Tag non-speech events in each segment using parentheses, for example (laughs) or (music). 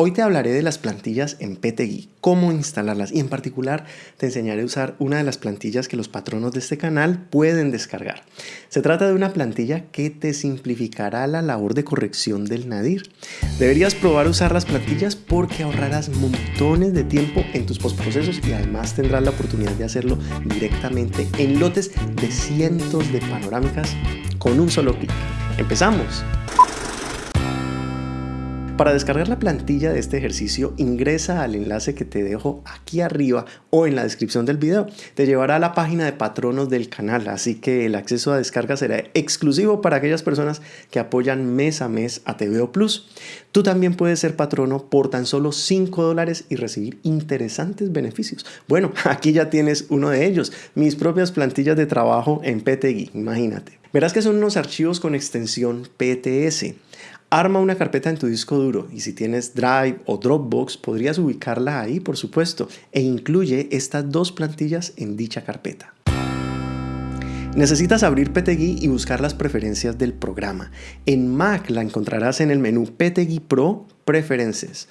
Hoy te hablaré de las plantillas en PTGui, cómo instalarlas y en particular te enseñaré a usar una de las plantillas que los patronos de este canal pueden descargar. Se trata de una plantilla que te simplificará la labor de corrección del nadir. Deberías probar usar las plantillas porque ahorrarás montones de tiempo en tus postprocesos y además tendrás la oportunidad de hacerlo directamente en lotes de cientos de panorámicas con un solo clic. ¡Empezamos! Para descargar la plantilla de este ejercicio, ingresa al enlace que te dejo aquí arriba o en la descripción del video. Te llevará a la página de patronos del canal, así que el acceso a descarga será exclusivo para aquellas personas que apoyan mes a mes a TVO Plus. Tú también puedes ser patrono por tan solo 5 dólares y recibir interesantes beneficios. Bueno, (laughs) aquí ya tienes uno de ellos, mis propias plantillas de trabajo en PTGui, imagínate. Verás que son unos archivos con extensión PTS. Arma una carpeta en tu disco duro y si tienes Drive o Dropbox podrías ubicarla ahí por supuesto e incluye estas dos plantillas en dicha carpeta. Necesitas abrir PTGui y buscar las preferencias del programa. En Mac la encontrarás en el menú PTGui Pro Preferences.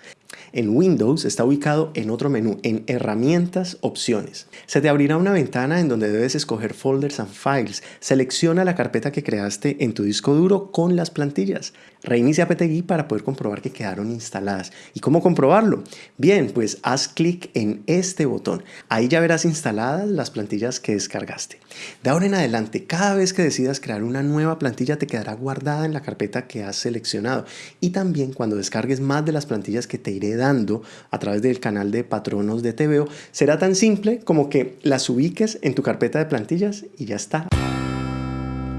En Windows está ubicado en otro menú, en Herramientas, Opciones. Se te abrirá una ventana en donde debes escoger Folders and Files. Selecciona la carpeta que creaste en tu disco duro con las plantillas. Reinicia PTGui para poder comprobar que quedaron instaladas. ¿Y cómo comprobarlo? Bien, pues haz clic en este botón. Ahí ya verás instaladas las plantillas que descargaste. De ahora en adelante, cada vez que decidas crear una nueva plantilla te quedará guardada en la carpeta que has seleccionado. Y también cuando descargues más de las plantillas que te iré dando a través del canal de patronos de TVO, será tan simple como que las ubiques en tu carpeta de plantillas y ya está.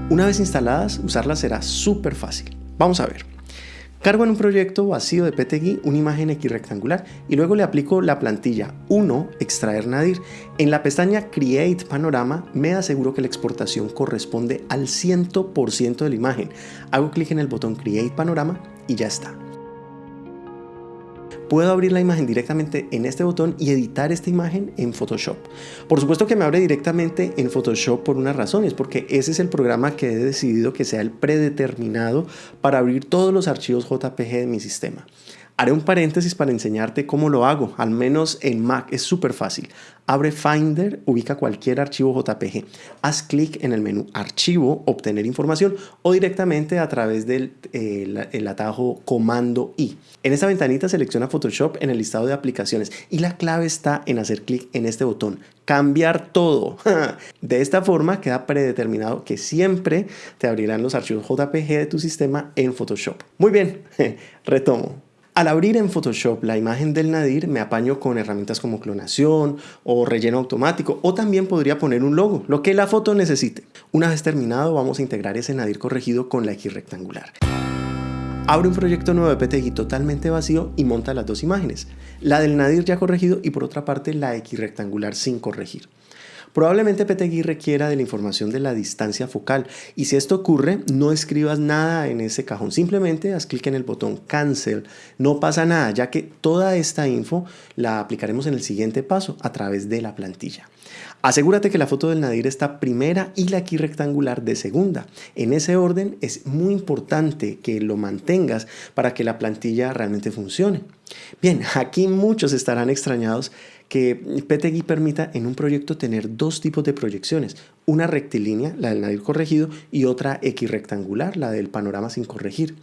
Una vez instaladas, usarlas será súper fácil. Vamos a ver. Cargo en un proyecto vacío de PTGui una imagen X rectangular y luego le aplico la plantilla 1 extraer nadir. En la pestaña Create Panorama me aseguro que la exportación corresponde al 100% de la imagen. Hago clic en el botón Create Panorama y ya está puedo abrir la imagen directamente en este botón y editar esta imagen en Photoshop. Por supuesto que me abre directamente en Photoshop por una razón, es porque ese es el programa que he decidido que sea el predeterminado para abrir todos los archivos JPG de mi sistema. Haré un paréntesis para enseñarte cómo lo hago, al menos en Mac es súper fácil. Abre Finder, ubica cualquier archivo JPG, haz clic en el menú Archivo, Obtener información o directamente a través del el atajo Comando I. En esta ventanita selecciona Photoshop en el listado de aplicaciones y la clave está en hacer clic en este botón, cambiar todo. (laughs) De esta forma queda predeterminado que siempre te abrirán los archivos JPG de tu sistema en Photoshop. Muy bien, (laughs) retomo. Al abrir en Photoshop la imagen del nadir me apaño con herramientas como clonación o relleno automático o también podría poner un logo, lo que la foto necesite. Una vez terminado vamos a integrar ese nadir corregido con la X rectangular. Abre un proyecto nuevo de PTGui totalmente vacío y monta las dos imágenes, la del nadir ya corregido y por otra parte la X rectangular sin corregir. Probablemente PTGui requiera de la información de la distancia focal y si esto ocurre, no escribas nada en ese cajón, simplemente haz clic en el botón Cancel. No pasa nada, ya que toda esta info la aplicaremos en el siguiente paso a través de la plantilla. Asegúrate que la foto del nadir está primera y la aquí rectangular de segunda. En ese orden es muy importante que lo mantengas para que la plantilla realmente funcione. Bien, aquí muchos estarán extrañados que PTGui permita en un proyecto tener dos tipos de proyecciones, una rectilínea, la del nadir corregido, y otra X rectangular, la del panorama sin corregir.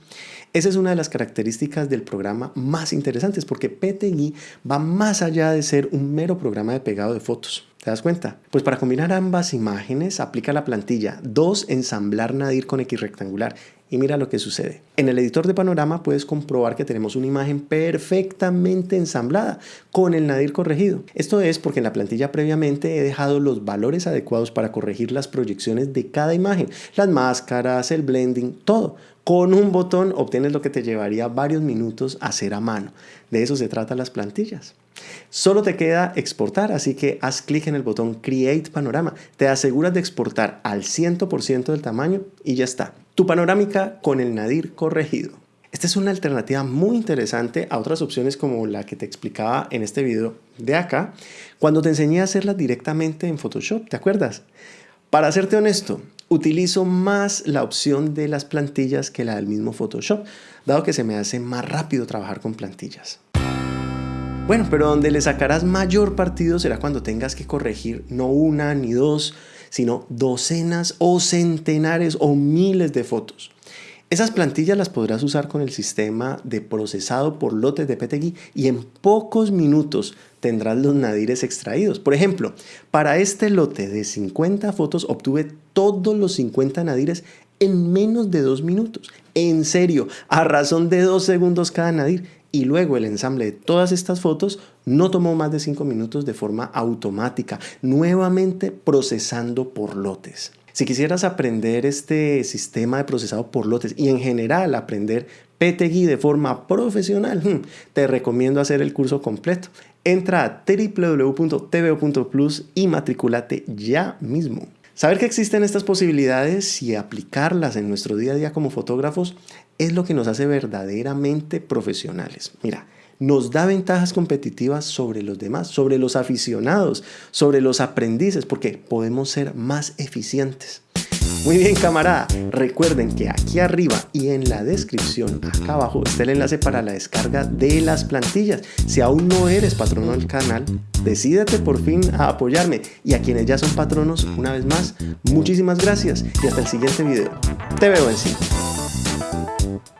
Esa es una de las características del programa más interesantes porque PTGui va más allá de ser un mero programa de pegado de fotos. ¿Te das cuenta? Pues para combinar ambas imágenes aplica la plantilla 2 ensamblar nadir con X rectangular y mira lo que sucede. En el editor de panorama puedes comprobar que tenemos una imagen perfectamente ensamblada con el nadir corregido. Esto es porque en la plantilla previamente he dejado los valores adecuados para corregir las proyecciones de cada imagen, las máscaras, el blending, todo. Con un botón obtienes lo que te llevaría varios minutos hacer a mano. De eso se tratan las plantillas. Solo te queda exportar, así que haz clic en el botón Create Panorama. Te aseguras de exportar al 100% del tamaño y ya está. Tu panorámica con el nadir corregido. Esta es una alternativa muy interesante a otras opciones como la que te explicaba en este video de acá, cuando te enseñé a hacerlas directamente en Photoshop, ¿te acuerdas? Para serte honesto, utilizo más la opción de las plantillas que la del mismo Photoshop, dado que se me hace más rápido trabajar con plantillas. Bueno, pero donde le sacarás mayor partido será cuando tengas que corregir no una ni dos, sino docenas o centenares o miles de fotos. Esas plantillas las podrás usar con el sistema de procesado por lotes de PTGui y en pocos minutos tendrás los nadires extraídos. Por ejemplo, para este lote de 50 fotos obtuve todos los 50 nadires en menos de dos minutos. En serio, a razón de dos segundos cada nadir. Y luego el ensamble de todas estas fotos no tomó más de 5 minutos de forma automática, nuevamente procesando por lotes. Si quisieras aprender este sistema de procesado por lotes y en general aprender PTGui de forma profesional, hmm, te recomiendo hacer el curso completo. Entra a www.tvo.plus y matriculate ya mismo. Saber que existen estas posibilidades y aplicarlas en nuestro día a día como fotógrafos es lo que nos hace verdaderamente profesionales. Mira, nos da ventajas competitivas sobre los demás, sobre los aficionados, sobre los aprendices, porque podemos ser más eficientes. Muy bien, camarada. Recuerden que aquí arriba y en la descripción, acá abajo, está el enlace para la descarga de las plantillas. Si aún no eres patrono del canal, decídete por fin a apoyarme. Y a quienes ya son patronos, una vez más, muchísimas gracias y hasta el siguiente video. Te veo en. you